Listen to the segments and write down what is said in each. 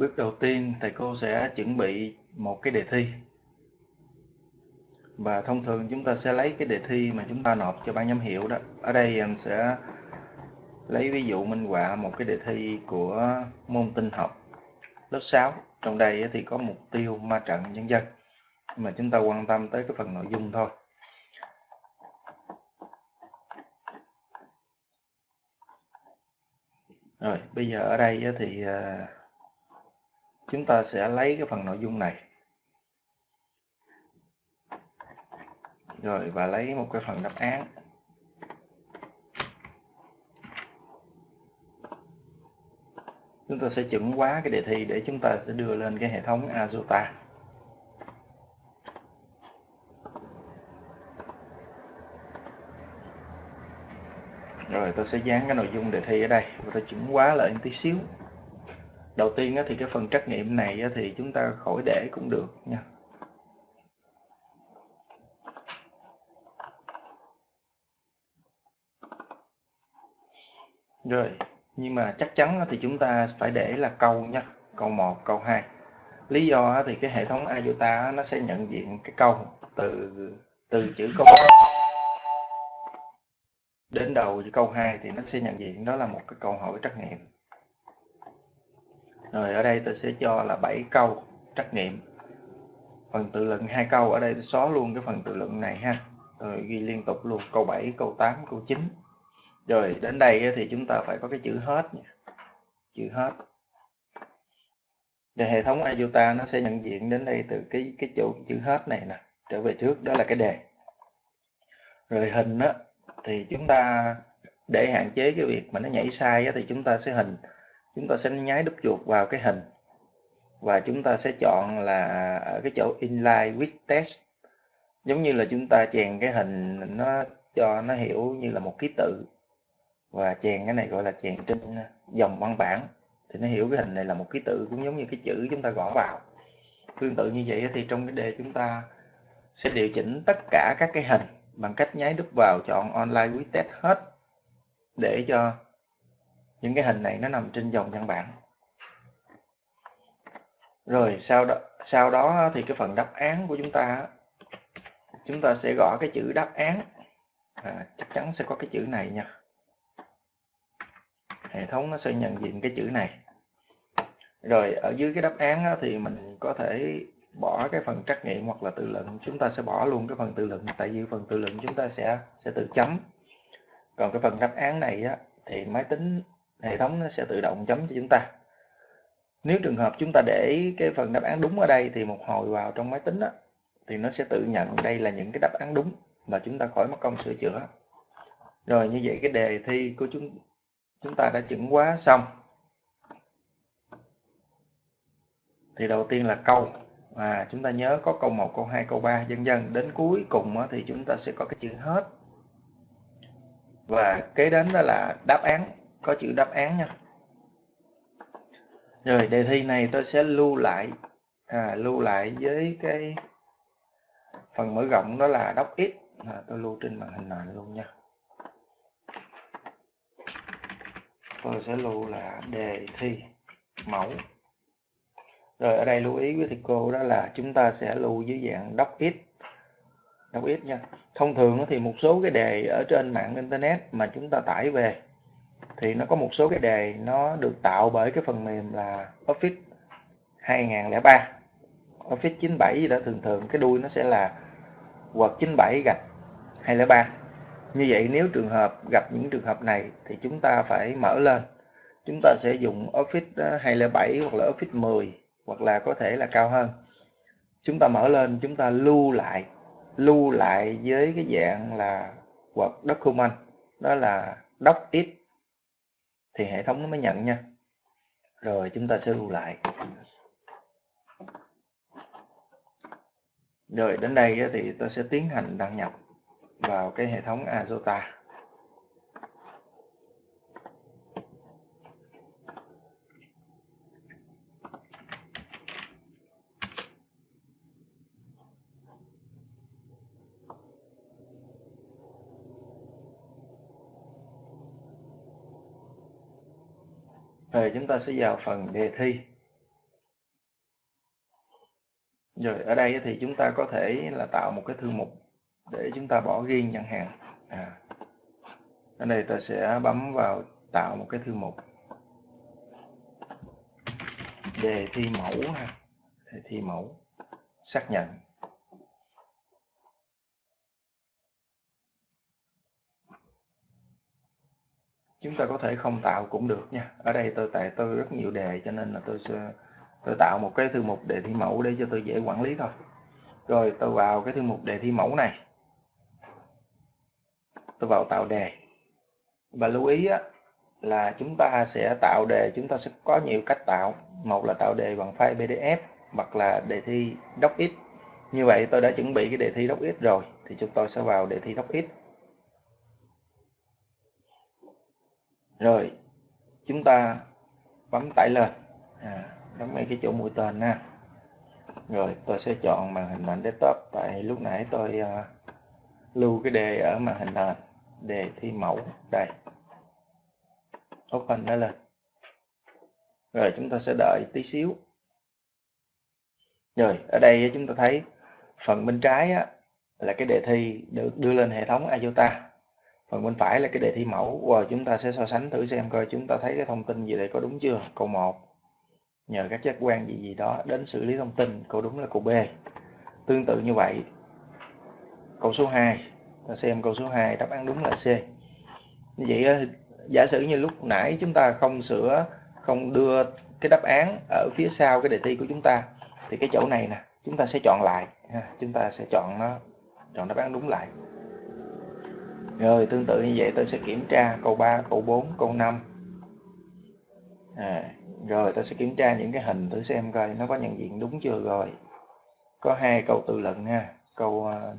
Bước đầu tiên thầy cô sẽ chuẩn bị một cái đề thi. Và thông thường chúng ta sẽ lấy cái đề thi mà chúng ta nộp cho ban giám hiệu đó. Ở đây em sẽ lấy ví dụ minh họa một cái đề thi của môn tinh học lớp 6. Trong đây thì có mục tiêu ma trận nhân dân. Mà chúng ta quan tâm tới cái phần nội dung thôi. Rồi, bây giờ ở đây thì à, chúng ta sẽ lấy cái phần nội dung này. Rồi, và lấy một cái phần đáp án. Chúng ta sẽ chuẩn hóa cái đề thi để chúng ta sẽ đưa lên cái hệ thống Azota. Rồi, tôi sẽ dán cái nội dung đề thi ở đây và tôi chuẩn hóa lại tí xíu đầu tiên thì cái phần trắc nghiệm này thì chúng ta khỏi để cũng được nha. Rồi, nhưng mà chắc chắn thì chúng ta phải để là câu nha, câu 1 câu 2 lý do thì cái hệ thống IOTA nó sẽ nhận diện cái câu từ từ chữ câu đến đầu chữ câu 2 thì nó sẽ nhận diện đó là một cái câu hỏi trắc nghiệm rồi ở đây tôi sẽ cho là 7 câu trắc nghiệm. Phần tự luận hai câu ở đây tôi xóa luôn cái phần tự luận này ha. Rồi ghi liên tục luôn câu 7 câu 8 câu 9 rồi đến đây thì chúng ta phải có cái chữ hết nha. chữ hết. Và hệ thống IOTA nó sẽ nhận diện đến đây từ cái cái chỗ chữ hết này nè trở về trước đó là cái đề. Rồi hình á thì chúng ta để hạn chế cái việc mà nó nhảy sai á, thì chúng ta sẽ hình chúng ta sẽ nháy đúp chuột vào cái hình. Và chúng ta sẽ chọn là ở cái chỗ inline with text. Giống như là chúng ta chèn cái hình nó cho nó hiểu như là một ký tự. Và chèn cái này gọi là chèn trên dòng văn bản. Thì nó hiểu cái hình này là một ký tự, cũng giống như cái chữ chúng ta gõ vào. Tương tự như vậy thì trong cái đề chúng ta sẽ điều chỉnh tất cả các cái hình bằng cách nháy đúp vào chọn online with text hết để cho những cái hình này nó nằm trên dòng văn bản. Rồi sau đó sau đó thì cái phần đáp án của chúng ta chúng ta sẽ gõ cái chữ đáp án. À, chắc chắn sẽ có cái chữ này nha. Hệ thống nó sẽ nhận diện cái chữ này. Rồi ở dưới cái đáp án thì mình có thể bỏ cái phần trắc nghiệm hoặc là tự luận. Chúng ta sẽ bỏ luôn cái phần tự luận tại vì phần tự luận chúng ta sẽ sẽ tự chấm. Còn cái phần đáp án này á, thì máy tính hệ thống nó sẽ tự động chấm cho chúng ta. Nếu trường hợp chúng ta để cái phần đáp án đúng ở đây thì một hồi vào trong máy tính á, thì nó sẽ tự nhận đây là những cái đáp án đúng mà chúng ta khỏi mất công sửa chữa. Rồi như vậy cái đề thi của chúng chúng ta đã chuẩn hóa xong. Thì đầu tiên là câu. À chúng ta nhớ có câu 1 câu 2 câu 3 dần dần. Đến cuối cùng thì chúng ta sẽ có cái chữ hết. Và kế đến đó là đáp án có chữ đáp án nha. Rồi đề thi này tôi sẽ lưu lại à, lưu lại với cái phần mở rộng đó là đọc x à, tôi lưu trên màn hình này luôn nha. Tôi sẽ lưu là đề thi mẫu. Rồi ở đây lưu ý với thầy cô đó là chúng ta sẽ lưu dưới dạng đọc x đọc x nha. Thông thường thì một số cái đề ở trên mạng internet mà chúng ta tải về thì nó có một số cái đề nó được tạo bởi cái phần mềm là Office 2003 Office 97 gì đó, thường thường cái đuôi nó sẽ là Word 97 gạch 203 như vậy nếu trường hợp gặp những trường hợp này thì chúng ta phải mở lên. Chúng ta sẽ dùng Office ờ, 207 hoặc là Office 10 hoặc là có thể là cao hơn. Chúng ta mở lên, chúng ta lưu lại lưu lại với cái dạng là Word document, đó là docx thì hệ thống nó mới nhận nha. Rồi, chúng ta sẽ lưu lại. Rồi, đến đây thì tôi sẽ tiến hành đăng nhập vào cái hệ thống Azota. Rồi chúng ta sẽ vào phần đề thi. Rồi, ở đây thì chúng ta có thể là tạo một cái thư mục để chúng ta bỏ riêng nhận hàng. À. Ở đây ta sẽ bấm vào tạo một cái thư mục. Đề thi mẫu ha. Đề thi mẫu. Xác nhận. Chúng ta có thể không tạo cũng được nha. Ở đây tôi tại tôi rất nhiều đề cho nên là tôi sẽ tôi tạo một cái thư mục đề thi mẫu để cho tôi dễ quản lý thôi. Rồi tôi vào cái thư mục đề thi mẫu này. Tôi vào tạo đề. Và lưu ý á, là chúng ta sẽ tạo đề chúng ta sẽ có nhiều cách tạo. Một là tạo đề bằng file pdf hoặc là đề thi docx. Như vậy tôi đã chuẩn bị cái đề thi docx rồi thì chúng tôi sẽ vào đề thi docx. Rồi chúng ta bấm tải lên. À, bấm ngay cái chỗ mũi tên nha rồi tôi sẽ chọn màn hình nền desktop. Tại lúc nãy tôi uh, lưu cái đề ở màn hình nền. Đề thi mẫu. Đây. Open nó lên. Rồi chúng ta sẽ đợi tí xíu. Rồi ở đây chúng ta thấy phần bên trái á, là cái đề thi được đưa lên hệ thống IOTA phần bên phải là cái đề thi mẫu. Và chúng ta sẽ so sánh thử xem coi chúng ta thấy cái thông tin gì đây, có đúng chưa? Câu 1 nhờ các giác quan gì gì đó đến xử lý thông tin, câu đúng là câu B. Tương tự như vậy. Câu số 2 ta xem câu số 2 đáp án đúng là C. Như vậy ờ, giả sử như lúc nãy chúng ta không sửa, không đưa cái đáp án ở phía sau cái đề thi của chúng ta, thì cái chỗ này nè, chúng ta sẽ chọn lại. Chúng ta sẽ chọn nó, chọn đáp án đúng lại rồi tương tự như vậy tôi sẽ kiểm tra câu 3 câu 4 câu 5 à, rồi tôi sẽ kiểm tra những cái hình thử xem coi nó có nhận diện đúng chưa rồi. Có hai câu tự luận ha. Câu uh,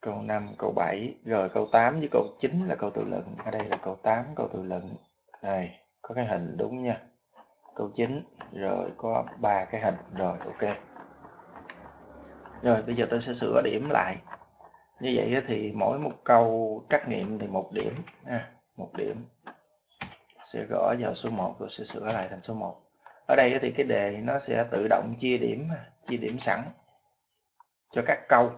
câu 5 câu 7 rồi câu 8 với câu 9 là câu tự luận. Ở đây là câu 8 câu tự luận. Đây có cái hình đúng nha. Câu 9 rồi có ba cái hình. Rồi ok rồi bây giờ tôi sẽ sửa điểm lại. Như vậy thì mỗi một câu trắc nghiệm thì một điểm. À, một điểm. Sẽ gõ vào số 1 rồi sẽ sửa lại thành số 1 ở đây thì cái đề nó sẽ tự động chia điểm chia điểm sẵn cho các câu.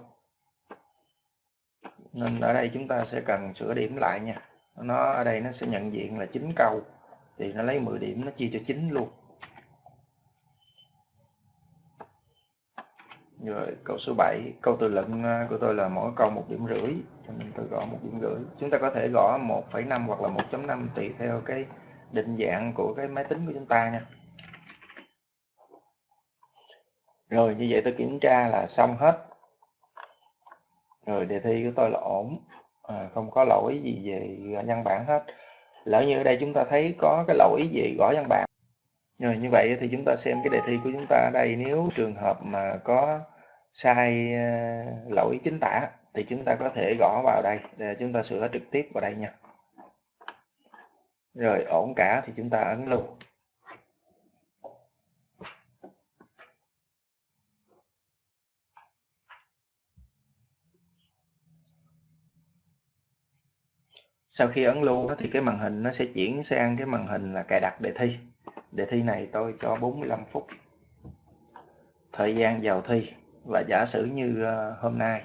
Nên ở đây chúng ta sẽ cần sửa điểm lại nha. Nó ở đây nó sẽ nhận diện là 9 câu. Thì nó lấy 10 điểm nó chia cho 9 luôn. Rồi câu số 7 câu từ luận à, của tôi là mỗi câu một điểm rưỡi. Cho nên tôi gõ một điểm rưỡi. Chúng ta có thể gõ 1,5 hoặc là 1.5 tùy theo cái định dạng của cái máy tính của chúng ta nha. Rồi như vậy tôi kiểm tra là xong hết. Rồi đề thi của tôi là ổn. À, không có lỗi gì về văn bản hết. Lỡ như ở đây chúng ta thấy có cái lỗi gì gõ văn bản. Rồi như vậy thì chúng ta xem cái đề thi của chúng ta ở đây. Nếu trường hợp mà có sai ờ, lỗi chính tả thì chúng ta có thể gõ vào đây để chúng ta sửa trực tiếp vào đây nha. Rồi, ổn cả thì chúng ta ấn lưu sau khi ấn lưu thì cái màn hình nó sẽ chuyển sang cái màn hình là cài đặt đề thi. Đề thi này tôi cho 45 phút thời gian vào thi và giả sử như ờ, hôm nay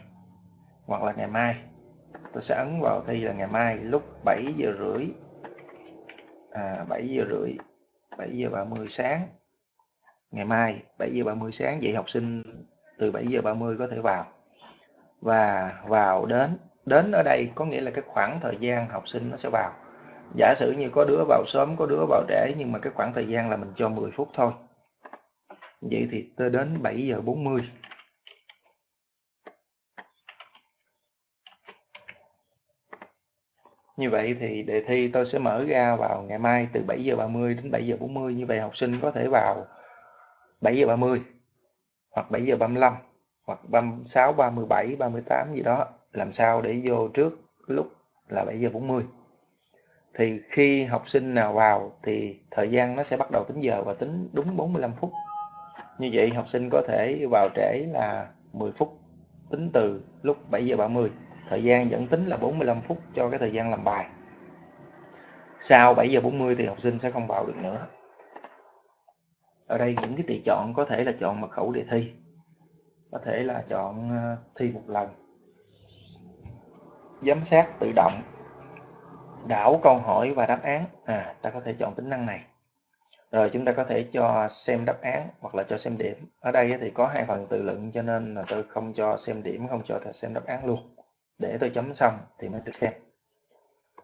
hoặc là ngày mai tôi sẽ ấn vào thi là ngày mai lúc 7 giờ rưỡi à, 7 giờ rưỡi 7 giờ 30 sáng. Ngày mai 7 giờ 30 sáng vậy học sinh từ 7 giờ 30 có thể vào. Và vào đến đến ở đây có nghĩa là cái khoảng thời gian học sinh nó sẽ vào. Giả sử như có đứa vào sớm có đứa vào trễ nhưng mà cái khoảng thời gian là mình cho 10 phút thôi. Vậy thì tới đến 7 giờ 40 Như vậy thì đề thi tôi sẽ mở ra vào ngày mai từ 7 giờ 30 đến 7 giờ 40 như vậy học sinh có thể vào 7 giờ 30 hoặc 7 giờ 35 hoặc 36, 37, 38 gì đó. Làm sao để vô trước lúc là 7 giờ 40 thì khi học sinh nào vào thì thời gian nó sẽ bắt đầu tính giờ và tính đúng 45 phút. Như vậy học sinh có thể vào trễ là 10 phút tính từ lúc 7 giờ 30 thời gian dẫn tính là 45 phút cho cái thời gian làm bài. Sau 7 giờ 40 thì học sinh sẽ không vào được nữa. Ở đây những cái tùy chọn có thể là chọn mật khẩu đề thi, có thể là chọn ờ, thi một lần. Giám sát tự động, đảo câu hỏi và đáp án. À ta có thể chọn tính năng này. Rồi chúng ta có thể cho xem đáp án hoặc là cho xem điểm. Ở đây thì có hai phần tự luận cho nên là tôi không cho xem điểm, không cho xem đáp án luôn để tôi chấm xong thì mới được xem.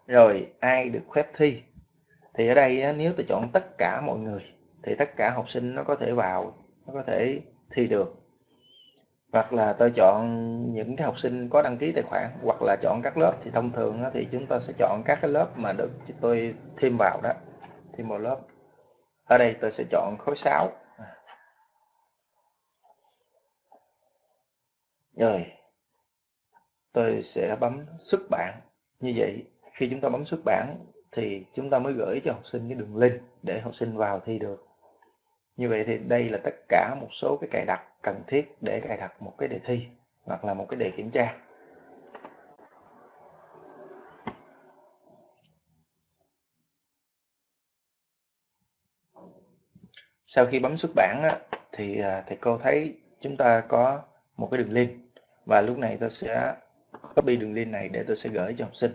Rồi, ai được phép thi? Thì ở đây nếu tôi chọn tất cả mọi người, thì tất cả học sinh nó có thể vào, nó có thể thi được. Hoặc là tôi chọn những cái học sinh có đăng ký tài khoản, hoặc là chọn các lớp. Thì thông thường thì chúng ta sẽ chọn các cái lớp mà được tôi thêm vào đó, thêm một lớp. Ở đây tôi sẽ chọn khối 6 rồi tôi sẽ bấm xuất bản. Như vậy khi chúng ta bấm xuất bản thì chúng ta mới gửi cho học sinh cái đường link để học sinh vào thi được. Như vậy thì đây là tất cả một số cái cài đặt cần thiết để cài đặt một cái đề thi hoặc là một cái đề kiểm tra. Sau khi bấm xuất bản á, thì à, thầy cô thấy chúng ta có một cái đường link và lúc này tôi sẽ copy đường link này để tôi sẽ gửi cho học sinh.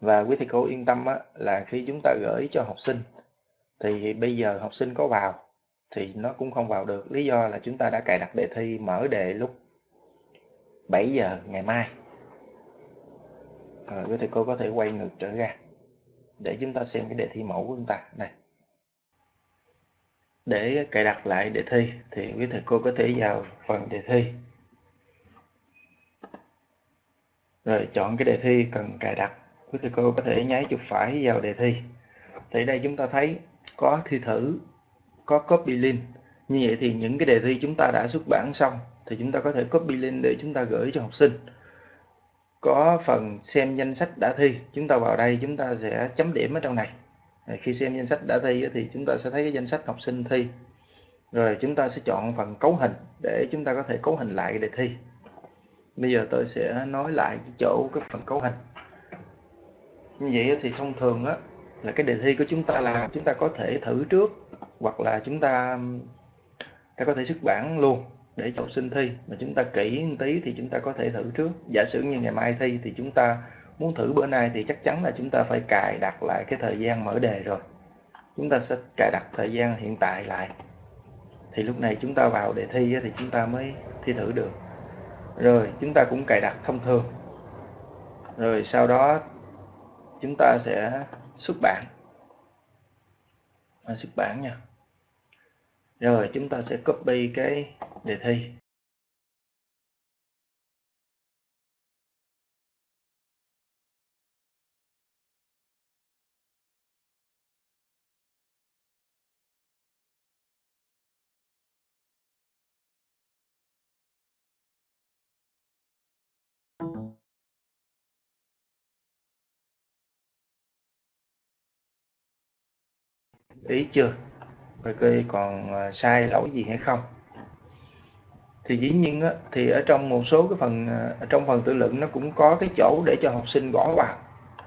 Và quý thầy cô yên tâm á, là khi chúng ta gửi cho học sinh thì bây giờ học sinh có vào thì nó cũng không vào được. Lý do là chúng ta đã cài đặt đề thi mở đề lúc 7 giờ ngày mai. Rồi quý thầy cô có thể quay ngược trở ra để chúng ta xem cái đề thi mẫu của chúng ta. Này. Để cài đặt lại đề thi thì quý thầy cô có thể vào phần đề thi. Rồi, chọn cái đề thi cần cài đặt. Quý thầy cô có thể nháy chuột phải vào đề thi. Thì đây chúng ta thấy có thi thử, có copy link. Như vậy thì những cái đề thi chúng ta đã xuất bản xong thì chúng ta có thể copy link để chúng ta gửi cho học sinh. Có phần xem danh sách đã thi, chúng ta vào đây chúng ta sẽ chấm điểm ở trong này. Khi xem danh sách đã thi thì chúng ta sẽ thấy cái danh sách học sinh thi. Rồi chúng ta sẽ chọn phần cấu hình để chúng ta có thể cấu hình lại đề thi bây giờ tôi sẽ nói lại chỗ, cái phần cấu hình. Như vậy thì thông thường á là cái đề thi của chúng ta làm chúng ta có thể thử trước, hoặc là chúng ta ta có thể xuất bản luôn để cho học sinh thi. Mà chúng ta kỹ một tí thì chúng ta có thể thử trước. Giả sử như ngày mai thi thì chúng ta muốn thử bữa nay thì chắc chắn là chúng ta phải cài đặt lại cái thời gian mở đề rồi. Chúng ta sẽ cài đặt thời gian hiện tại lại. Thì lúc này chúng ta vào đề thi thì chúng ta mới thi thử được rồi chúng ta cũng cài đặt thông thường. Rồi sau đó chúng ta sẽ xuất bản. À, xuất bản nha. Rồi chúng ta sẽ copy cái đề thi. Ý chưa? Rồi coi còn ờ, sai lỗi gì hay không. Thì dĩ nhiên á, thì ở trong một số cái phần ờ, ở trong phần tự luận nó cũng có cái chỗ để cho học sinh gõ vào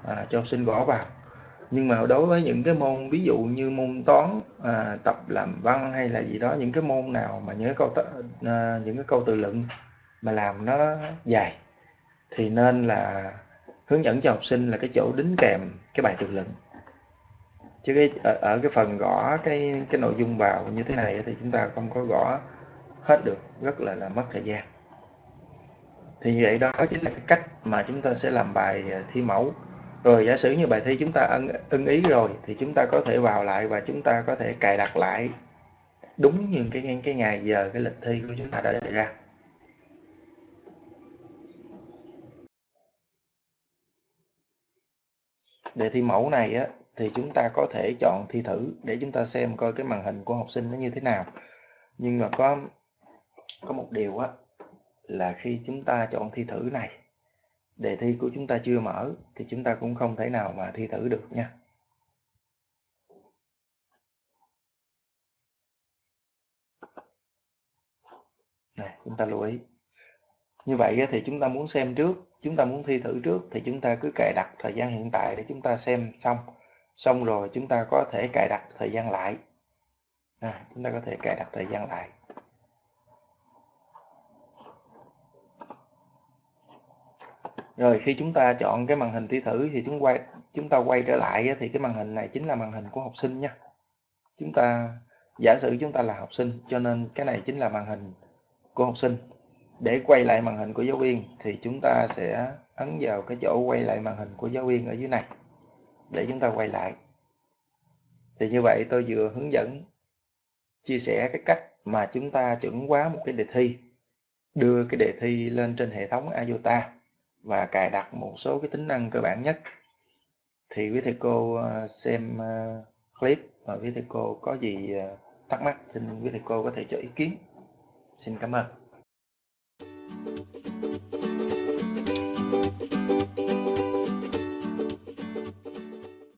à, cho học sinh gõ vào. Nhưng mà đối với những cái môn ví dụ như môn toán à, tập làm văn hay là gì đó những cái môn nào mà những cái câu à, những cái câu tự luận mà làm nó dài thì nên là hướng dẫn cho học sinh là cái chỗ đính kèm cái bài tự luận chứ cái ở, ở cái phần gõ cái cái nội dung vào như thế này thì chúng ta không có gõ hết được rất là là mất thời gian. Thì như vậy đó chính là cái cách mà chúng ta sẽ làm bài à, thi mẫu. Rồi giả sử như bài thi chúng ta ưng, ưng ý rồi thì chúng ta có thể vào lại và chúng ta có thể cài đặt lại đúng như cái cái ngày giờ cái lịch thi của chúng ta đã đề ra. Đề thi mẫu này á thì chúng ta có thể chọn thi thử để chúng ta xem coi cái màn hình của học sinh nó như thế nào nhưng mà có có một điều á là khi chúng ta chọn thi thử này đề thi của chúng ta chưa mở thì chúng ta cũng không thể nào mà thi thử được nha này chúng ta lưu ý như vậy thì chúng ta muốn xem trước chúng ta muốn thi thử trước thì chúng ta cứ cài đặt thời gian hiện tại để chúng ta xem xong xong rồi chúng ta có thể cài đặt thời gian lại. À, chúng ta có thể cài đặt thời gian lại. Rồi khi chúng ta chọn cái màn hình thi thử thì chúng quay chúng ta quay trở lại thì cái màn hình này chính là màn hình của học sinh nha. Chúng ta giả sử chúng ta là học sinh cho nên cái này chính là màn hình của học sinh. Để quay lại màn hình của giáo viên thì chúng ta sẽ ấn vào cái chỗ quay lại màn hình của giáo viên ở dưới này để chúng ta quay lại. Thì như vậy tôi vừa hướng dẫn, chia sẻ cái cách mà chúng ta chuẩn hóa một cái đề thi, đưa cái đề thi lên trên hệ thống IOTA và cài đặt một số cái tính năng cơ bản nhất. Thì quý thầy cô ờ, xem ờ, clip và quý thầy cô có gì ờ, thắc mắc, xin quý thầy cô có thể cho ý kiến. Xin cảm ơn.